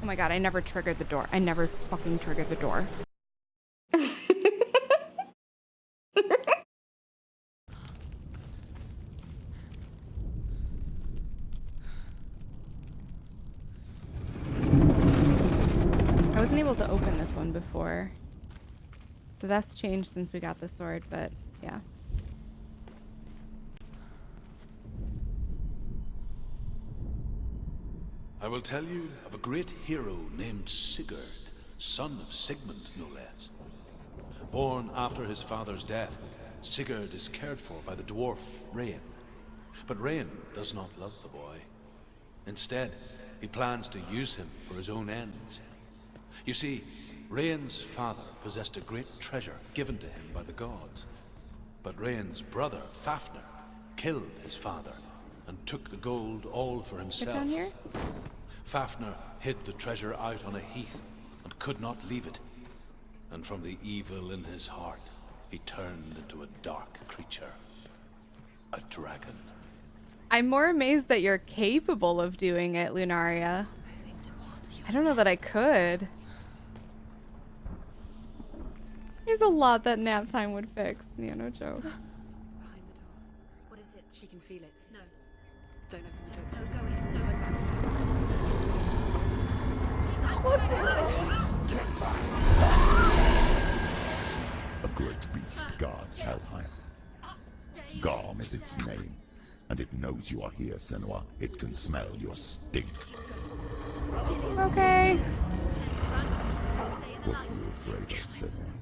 Oh my god, I never triggered the door. I never fucking triggered the door. I wasn't able to open this one before. So that's changed since we got the sword, but yeah. I will tell you of a great hero named Sigurd, son of Sigmund, no less. Born after his father's death, Sigurd is cared for by the dwarf Rain. But Rain does not love the boy. Instead, he plans to use him for his own ends. You see, Rain's father possessed a great treasure given to him by the gods. But Rain's brother, Fafnir, killed his father and took the gold all for Get himself. down here? Fafnir hid the treasure out on a heath and could not leave it. And from the evil in his heart, he turned into a dark creature. A dragon. I'm more amazed that you're capable of doing it, Lunaria. I don't know that I could. There's a lot that nap time would fix. Yeah, no joke. Behind the door. What is it? She can feel it. What's in there? A great beast guards Helheim. Garm is its name, and it knows you are here, Senua. It can smell your stink. Okay. What are you afraid of, Senua?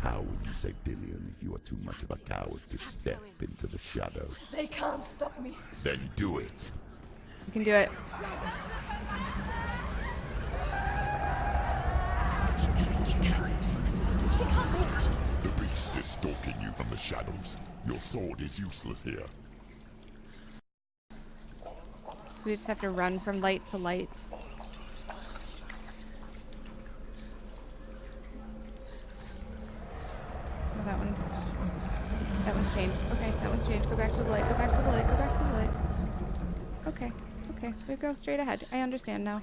How would you save Dillion if you are too much of a coward to step into the shadows? They can't stop me. Then do it! You can do it. The beast is stalking you from the shadows. Your sword is useless here. So we just have to run from light to light. Oh, that one's that one's changed. Okay, that one's changed. Go back to the light. Go back to the light. Go back to the light. Okay, okay. We go straight ahead. I understand now.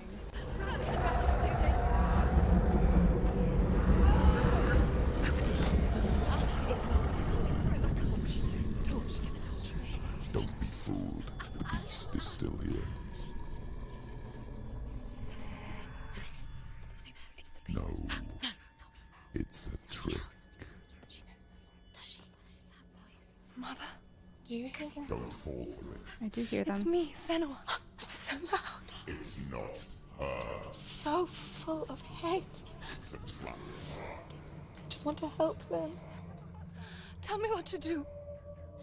Do you hear them? Don't fall for it. I do hear them. It's me, Senua. so loud. It's not her. So full of hate. It's a trap. just want to help them. Tell me what to do.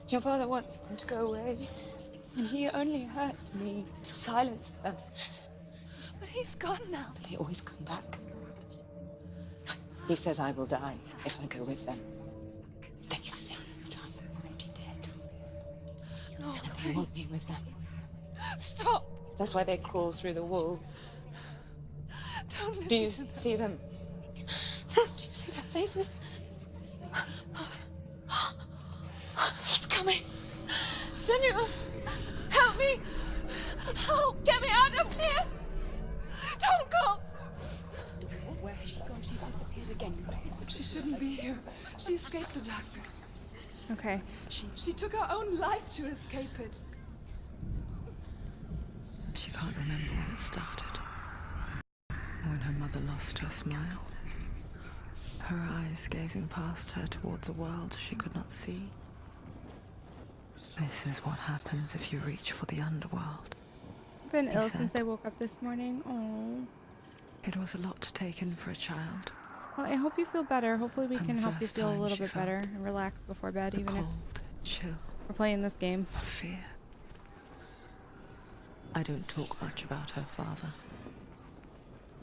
Your father wants them to go away, and he only hurts me to silence them. But he's gone now. They always come back. He says I will die if I go with them. No, And they want me with them. stop! That's why they crawl through the walls. Don't listen Do you to them. see them? Do you see their faces? He's coming. Senua, help me! Help! Get me out of here! Don't go! Where has she gone? She's disappeared again. She shouldn't be here. She escaped the darkness. Okay. She took her own life to escape it. She can't remember when it started. When her mother lost her smile. Her eyes gazing past her towards a world she could not see. This is what happens if you reach for the underworld. I've been He ill said- since I woke up this morning. Oh. It was a lot to take in for a child. Well, I hope you feel better. Hopefully, we can help you feel a little bit better and relax before bed, even if chill, we're playing this game. fear. I don't talk much about her father.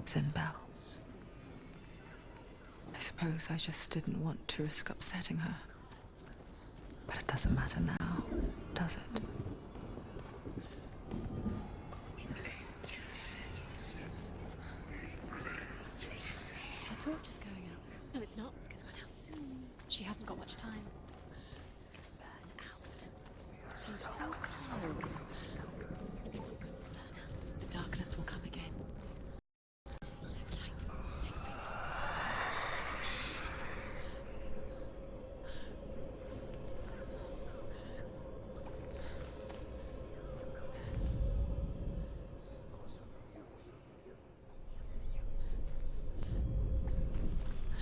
Zynbel. I suppose I just didn't want to risk upsetting her. But it doesn't matter now, does it? Torch is going out. No, it's not. It's going to burn out soon. She hasn't got much time. It's going to burn out. She's too slow. It's not going to burn out. The darkness will come again.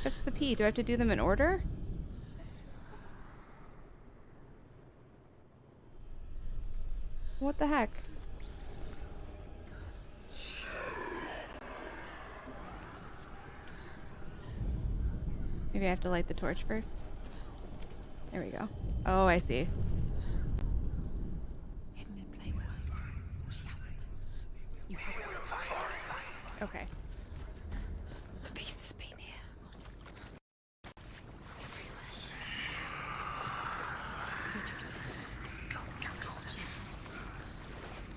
That's the P. Do I have to do them in order? What the heck? Maybe I have to light the torch first. There we go. Oh, I see. Hidden in plain sight. She hasn't. You haven't. Okay. The beast has been here.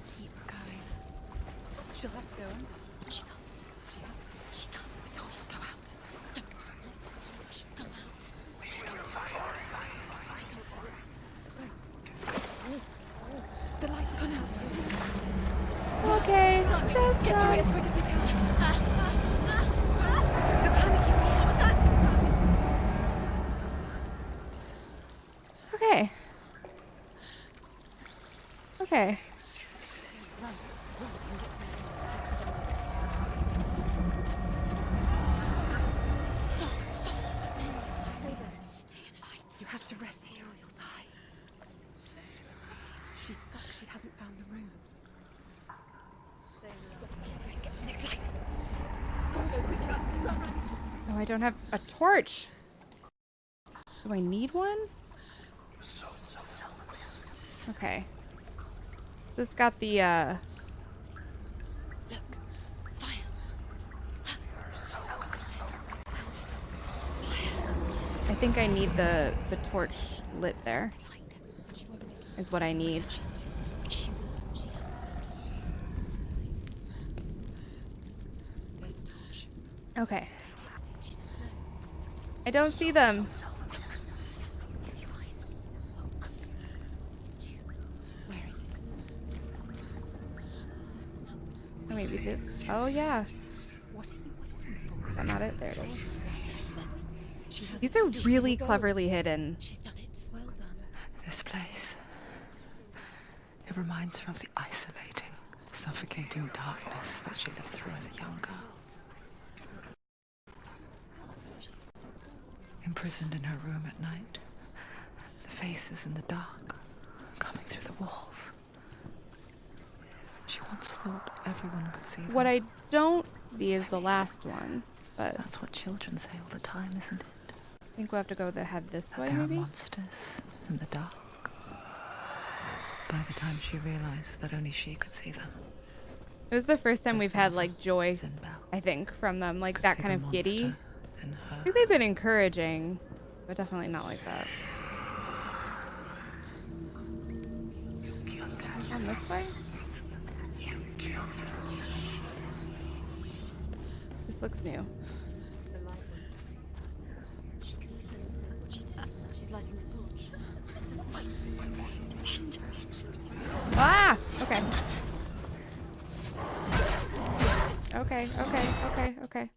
Keep going. She'll have to go under. She can't. She has to. She can't. The torch will go out. Don't let the torch go out. She can do it. The light's gone out. Okay. Run! Just Get through it as run. quick as you can. The panic is here. Okay. Okay. Run, run, and get to the end to get to the light. Stop, stop, stop. Stay there, stay there. Stay in the light. You have to rest here or you'll die. She's stuck. She hasn't found the runes. Stay in the light. Get to the next light. Let's go, quick, run, run, run. Oh, I don't have a torch. Do I need one? Okay. It's got the, uh... I think I need the, the torch lit there. Is what I need. Okay. I don't see them. Maybe this. Oh, yeah. What are you waiting for? Is that not it? There it is. These are really cleverly hidden. She's done it. Well done. This place. It reminds her of the isolating, suffocating darkness that she lived through as a young girl. Imprisoned in her room at night, the faces in the dark, coming through the walls. She once thought everyone could see them. What I don't see is the last one, but That's what children say all the time, isn't it? I think we'll have to go the head this That way, there are monsters in the dark. By the time she realized that only she could see them, It was the first time we've had, like, joy, I think, from them. Like, that kind of giddy. I think they've been encouraging, but definitely not like that. On this way? This looks new. The light won't save her. She can sense it. She, she's lighting the torch. Wait. Defend. Ah! Okay. Okay, okay, okay, okay.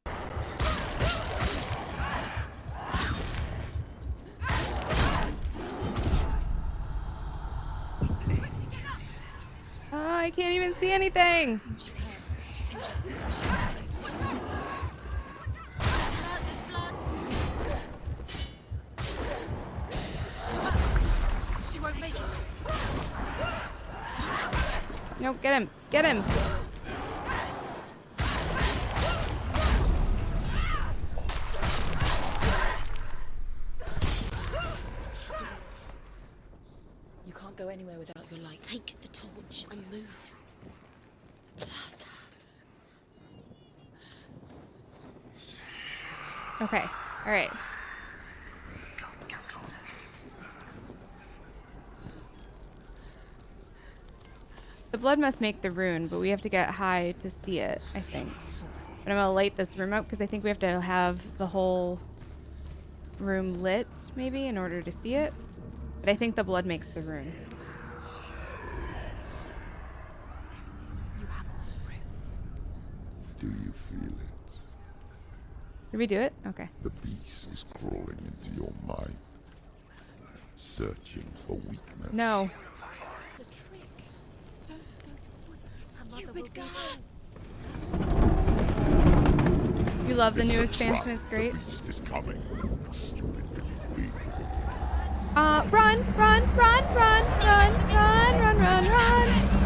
Oh, I can't even see anything. Nope, get him. Get him. You can't go anywhere without your light. Take the torch and move. Blood. Okay. All right. The blood must make the rune, but we have to get high to see it, I think. But I'm gonna light this room up because I think we have to have the whole room lit, maybe, in order to see it. But I think the blood makes the rune. You have all the runes. Do you feel it? Did we do it? Okay. The beast is crawling into your mind, searching for weakness. No. The trick. Don't, don't. Stupid girl. You love the It's new expansion, trap. it's great. The beast is coming. Stupid queen. Uh, run, run, run, run, run, run, run, run, run.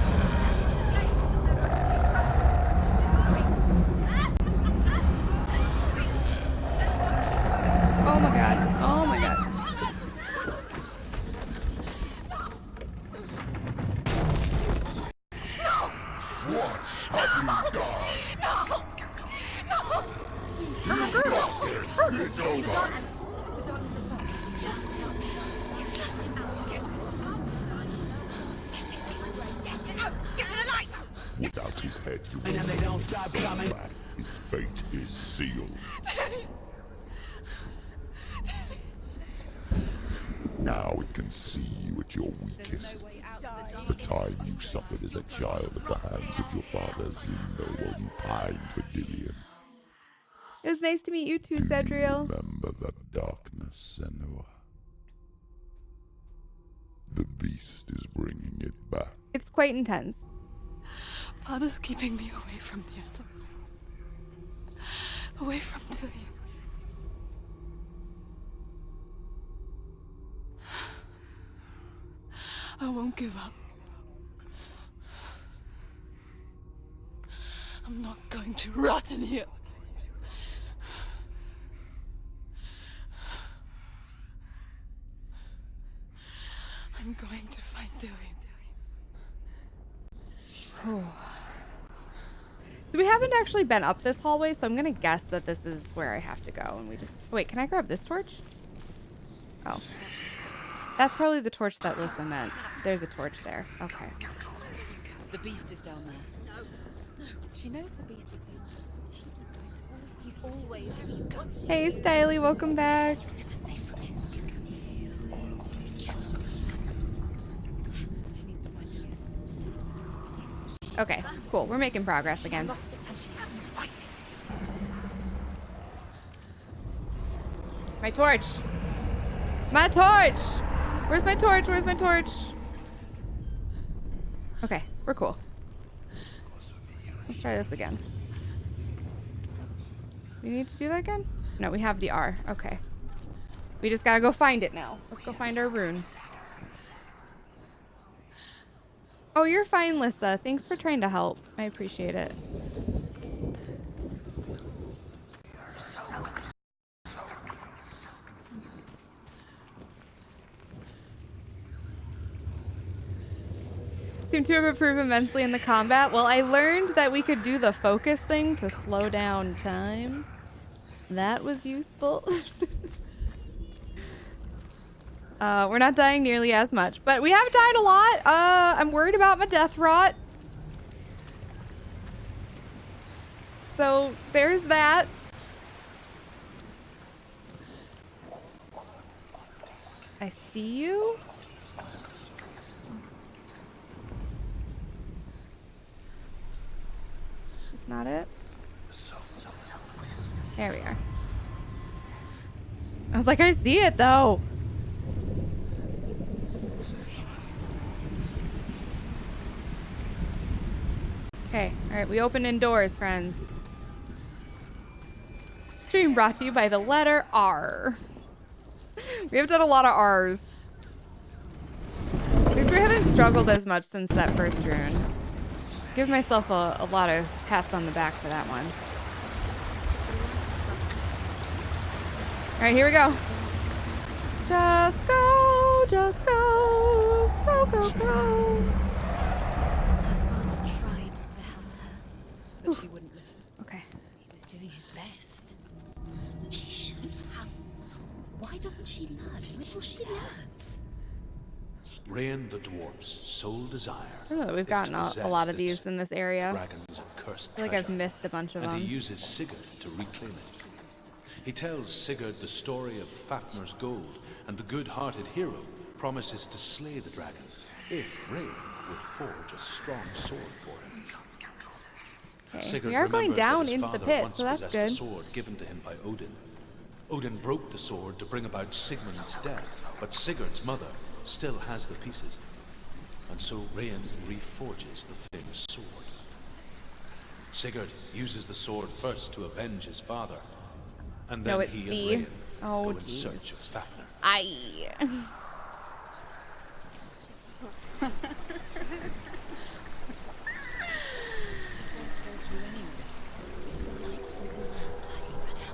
His fate is sealed. Now it can see you at your weakest. The time you suffered as a child at the hands of your father Zeno while you pined for Dillion. It was nice to meet you too, Cedriel. Remember the darkness, Senua. The beast is bringing it back. It's quite intense. Father's keeping me away from the others. Away from Tilly. I won't give up. I'm not going to rot in here. I'm going to find Dillion. Oh. So we haven't actually been up this hallway, so I'm gonna guess that this is where I have to go. And we just wait. Can I grab this torch? Oh, that's probably the torch that Lissa meant. There's a torch there. Okay. The beast is down there. no She knows the beast is down there. She keep going towards. He's always. Hey, Styly, welcome back. Cool. We're making progress again. My torch. My torch. Where's my torch? Where's my torch? Okay, we're cool. Let's try this again. We need to do that again? No, we have the R. Okay. We just gotta go find it now. Let's go find our rune. Oh, you're fine, Lissa. Thanks for trying to help. I appreciate it. Seem to have improved immensely in the combat. Well, I learned that we could do the focus thing to slow down time. That was useful. uh, we're not dying nearly as much, but we have died a lot. Uh, I'm worried about my death rot. So there's that. I see you. Is not it? There we are. I was like, I see it though. Okay, alright, we open indoors, friends. Stream brought to you by the letter R. We have done a lot of R's. At least we haven't struggled as much since that first rune. Give myself a, a lot of pats on the back for that one. Alright, here we go. Just go, just go, go, go, go. The dwarf's sole desire. I don't know that we've gotten a, a lot of these in this area. Dragon's feel like I've missed a bunch of and he them. uses Sigurd to reclaim it. He tells Sigurd the story of Fafnir's gold, and the good-hearted hero promises to slay the dragon if Rain will forge a strong sword for him. Okay. We are going down into the pit, so that's good. Sword given to him by Odin. Odin broke the sword to bring about Sigmund's death, but Sigurd's mother still has the pieces. And so Rain reforges the famous sword. Sigurd uses the sword first to avenge his father, and then No, it's he and D. Rayan Oh, go in search of Fafnir. I.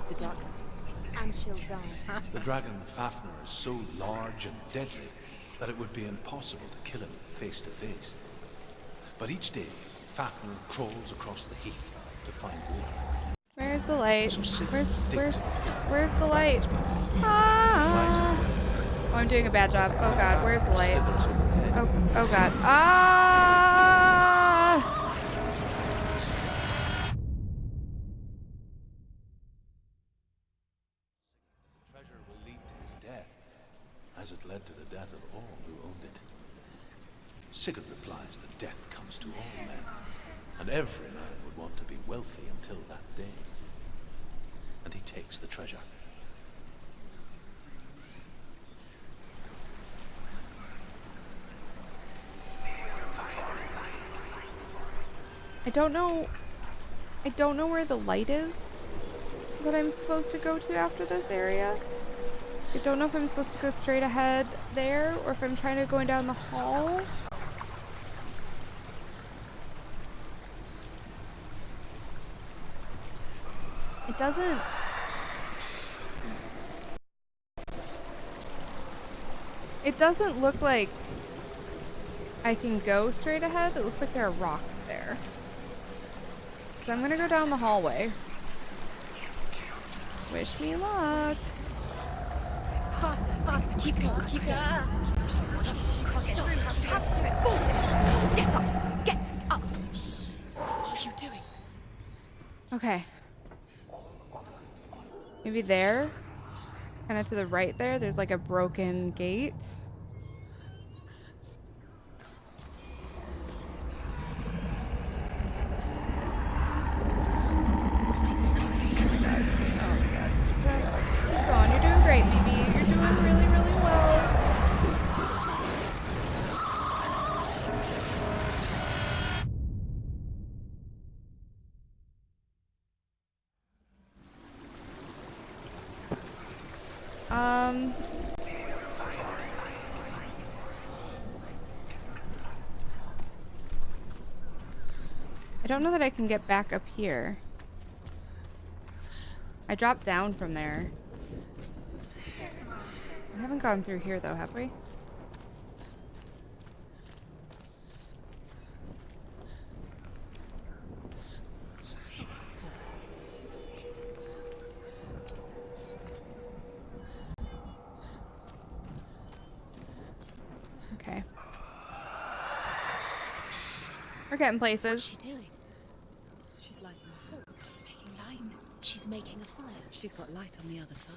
The darkness will speak. And she'll die. The dragon Fafnir is so large and deadly that it would be impossible to kill him face to face. But each day, Fafnir crawls across the heath to find water. Where's the light? So Where's where's where's the light? Ah! Oh, I'm doing a bad job. Oh god, where's the light? Oh oh god. Ah! treasure will lead to his death, as it led to the death of all who owned it. Sigurd replies that death comes to all men, and every man would want to be wealthy until that day. And he takes the treasure. I don't know. I don't know where the light is that I'm supposed to go to after this area. I don't know if I'm supposed to go straight ahead there or if I'm trying to go down the hall. Doesn't. It doesn't look like I can go straight ahead. It looks like there are rocks there. So I'm gonna go down the hallway. Wish me luck. Faster, faster, keep going, keep going. Have to it. It. Get up, get up. What are you doing? Okay. Maybe there? Kind of to the right there, there's like a broken gate. Oh my god. Just keep going. You're doing great, BB. You're doing really, really well. Um. I don't know that I can get back up here. I dropped down from there. We haven't gone through here though, have we? Okay. We're getting What's places. she doing? She's lighting a torch. She's making light. She's making a fire. She's got light on the other side.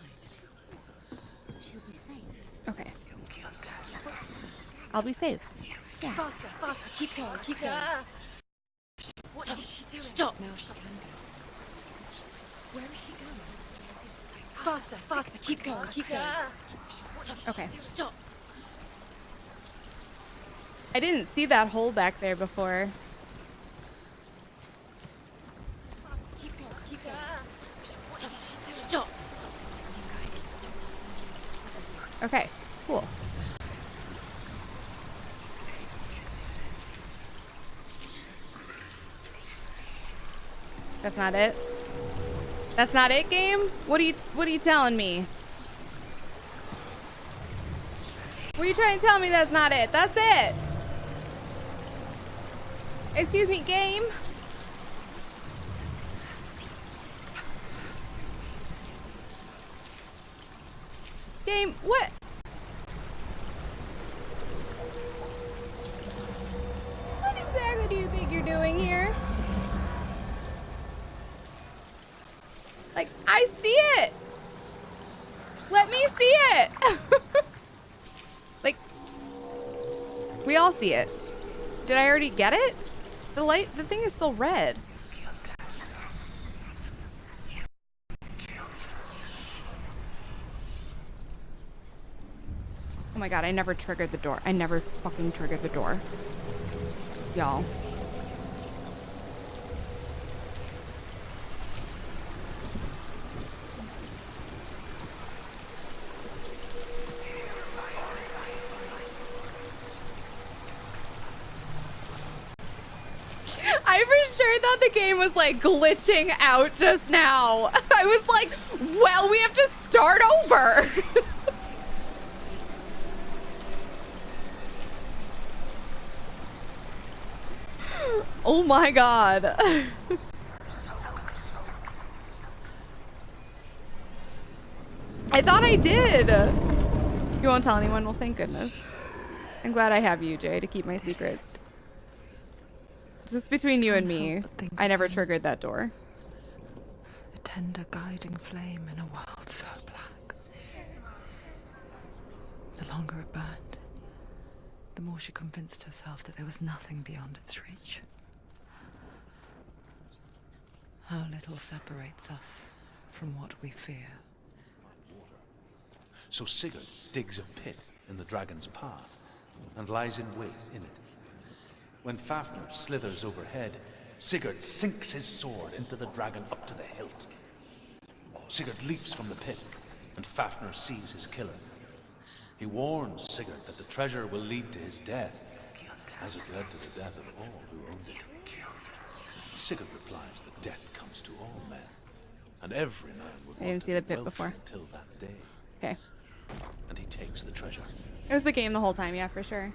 She'll be safe. Okay. I'll be safe. Faster, faster, keep going, keep going. What is she doing? Stop! Now stop hands out. Where is she going? Faster, faster, keep going, keep going. Okay. Stop! I didn't see that hole back there before. Keep going, keep going. Stop! Okay, cool. That's not it. That's not it, game. What are you What are you telling me? What are you trying to tell me? That's not it. That's it. Excuse me, game. Game, what? What exactly do you think you're doing here? Like, I see it! Let me see it! like, we all see it. Did I already get it? The light, the thing is still red. my god, I never triggered the door. I never fucking triggered the door. Y'all. I for sure thought the game was like glitching out just now. I was like, well, we have to start over. oh my god. I thought I did. You won't tell anyone? Well, thank goodness. I'm glad I have you, Jay, to keep my secret. Just between you and me, I never triggered that door. A tender guiding flame in a world so black. The longer it burned, the more she convinced herself that there was nothing beyond its reach. How little separates us from what we fear. So Sigurd digs a pit in the dragon's path and lies in wait in it. When Fafnir slithers overhead, Sigurd sinks his sword into the dragon up to the hilt. Sigurd leaps from the pit, and Fafnir sees his killer. He warns Sigurd that the treasure will lead to his death, as it led to the death of all who owned it. Sigurd replies that death comes to all men, and every man would I didn't see to the be pit before. until that day. Okay. And he takes the treasure. It was the game the whole time, yeah, for sure.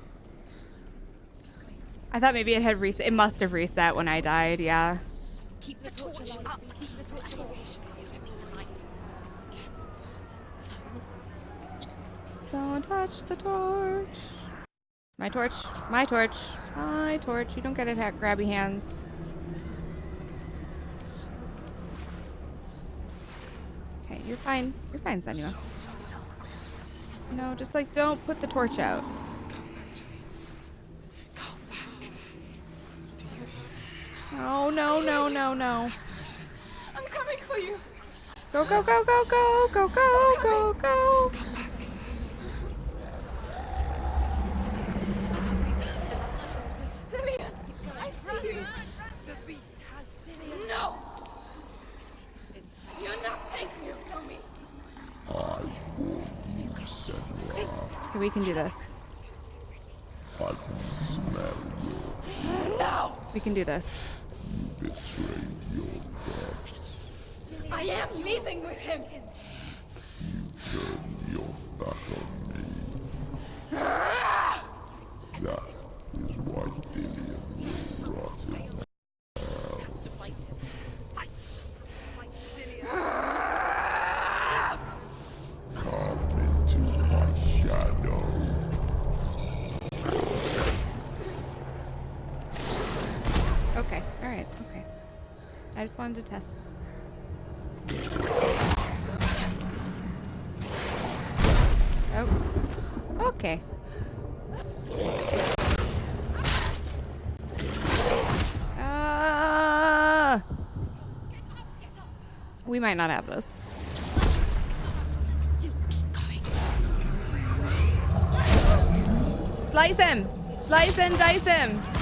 I thought maybe it had reset. It must have reset when I died, yeah. Keep the torch up. Keep the torch up. Don't touch the torch. My torch. My torch. My torch. You don't get it, ha- grabby hands. Okay, you're fine. You're fine, Senua. No, just like don't put the torch out. No, no, no, no, no. I'm coming for you. Go, go, go, go, go, go, go, go, go. Dillion, I see you. The beast has Dillion. No! You're not taking it from me. I warn you, Senua. Okay, we can do this. I can smell No! We can do this. you betrayed your god. I am leaving with him. Turn your back on me. That is why Dillion will rot in Come into my shadow. Okay, alright, okay. I just wanted to test. Oh. Okay. Ah. We might not have this. Slice him! Slice and dice him!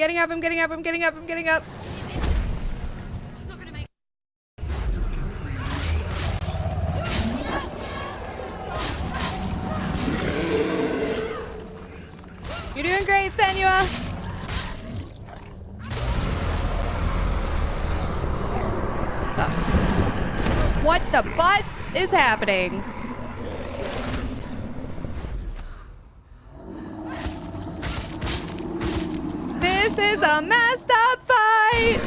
Getting up, I'm getting up, I'm getting up, I'm getting up. You're doing great, Senua. What the butts is happening? This is a messed up fight.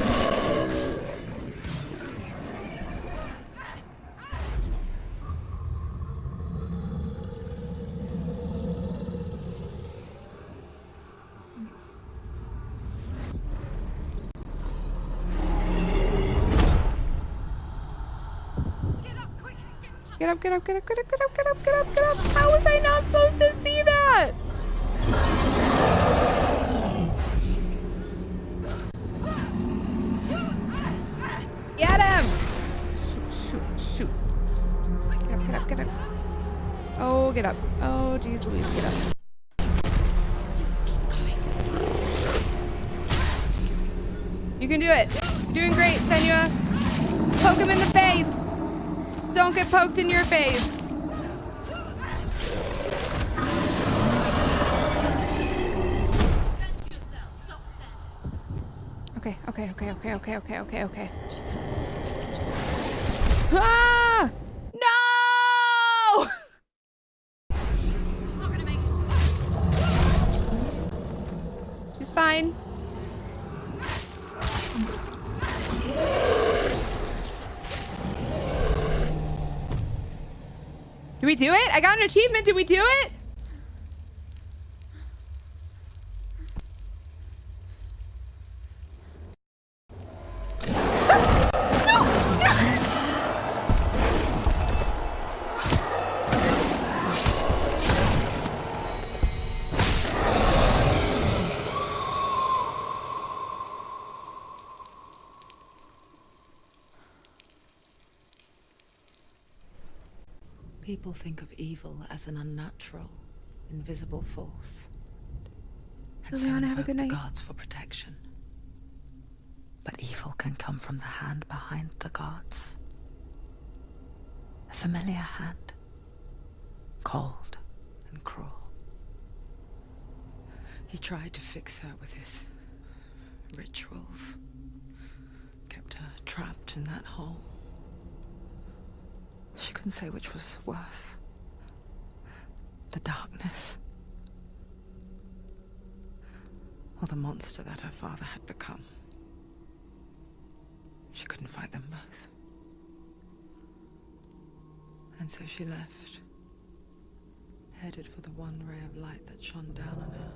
Get up, get up, get up, get up, get up, get up, get up, get up. How was I not supposed to Get up. Oh, jeez Louise, get up. You can do it. Doing great, Senua. Poke him in the face. Don't get poked in your face. Okay, okay, okay, okay, okay, okay, okay, okay. Ah! We do it? I got an achievement. Did we do it? People think of evil as an unnatural, invisible force. And so Liliana, have a good the gods for protection. But evil can come from the hand behind the gods. A familiar hand. Cold and cruel. He tried to fix her with his rituals. Kept her trapped in that hole. She couldn't say which was worse. The darkness. Or the monster that her father had become. She couldn't fight them both. And so she left. Headed for the one ray of light that shone down on her.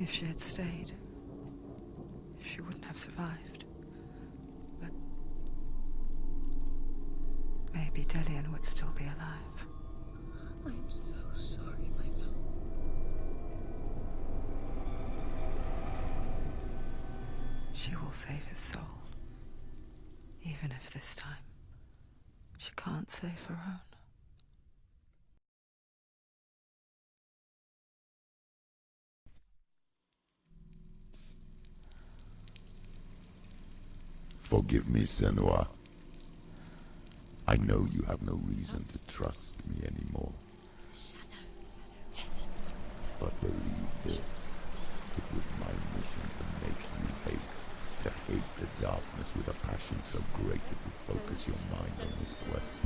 If she had stayed, she wouldn't have survived. Maybe Dillion would still be alive. I'm so sorry, my love. She will save his soul. Even if this time she can't save her own. Forgive me, Senua. I know you have no reason to trust me anymore. But believe this. It was my mission to make you hate. To hate the darkness with a passion so great it would focus your mind on this quest.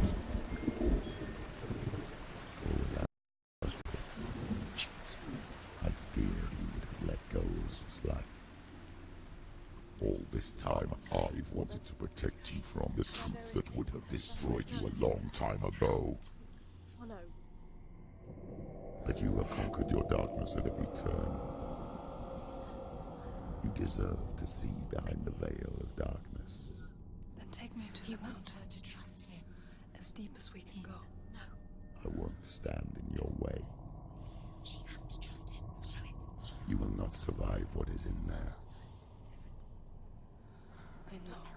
I fear you would have let go as like. All this time, I've wanted to protect you from the truth destroyed you a long time ago. But you have conquered your darkness at every turn. You deserve to see behind the veil of darkness. Then take me to He the wants mountain. her to trust him. As deep as we can go. No. I won't stand in your way. She has to trust him. You will not survive what is in there. I know.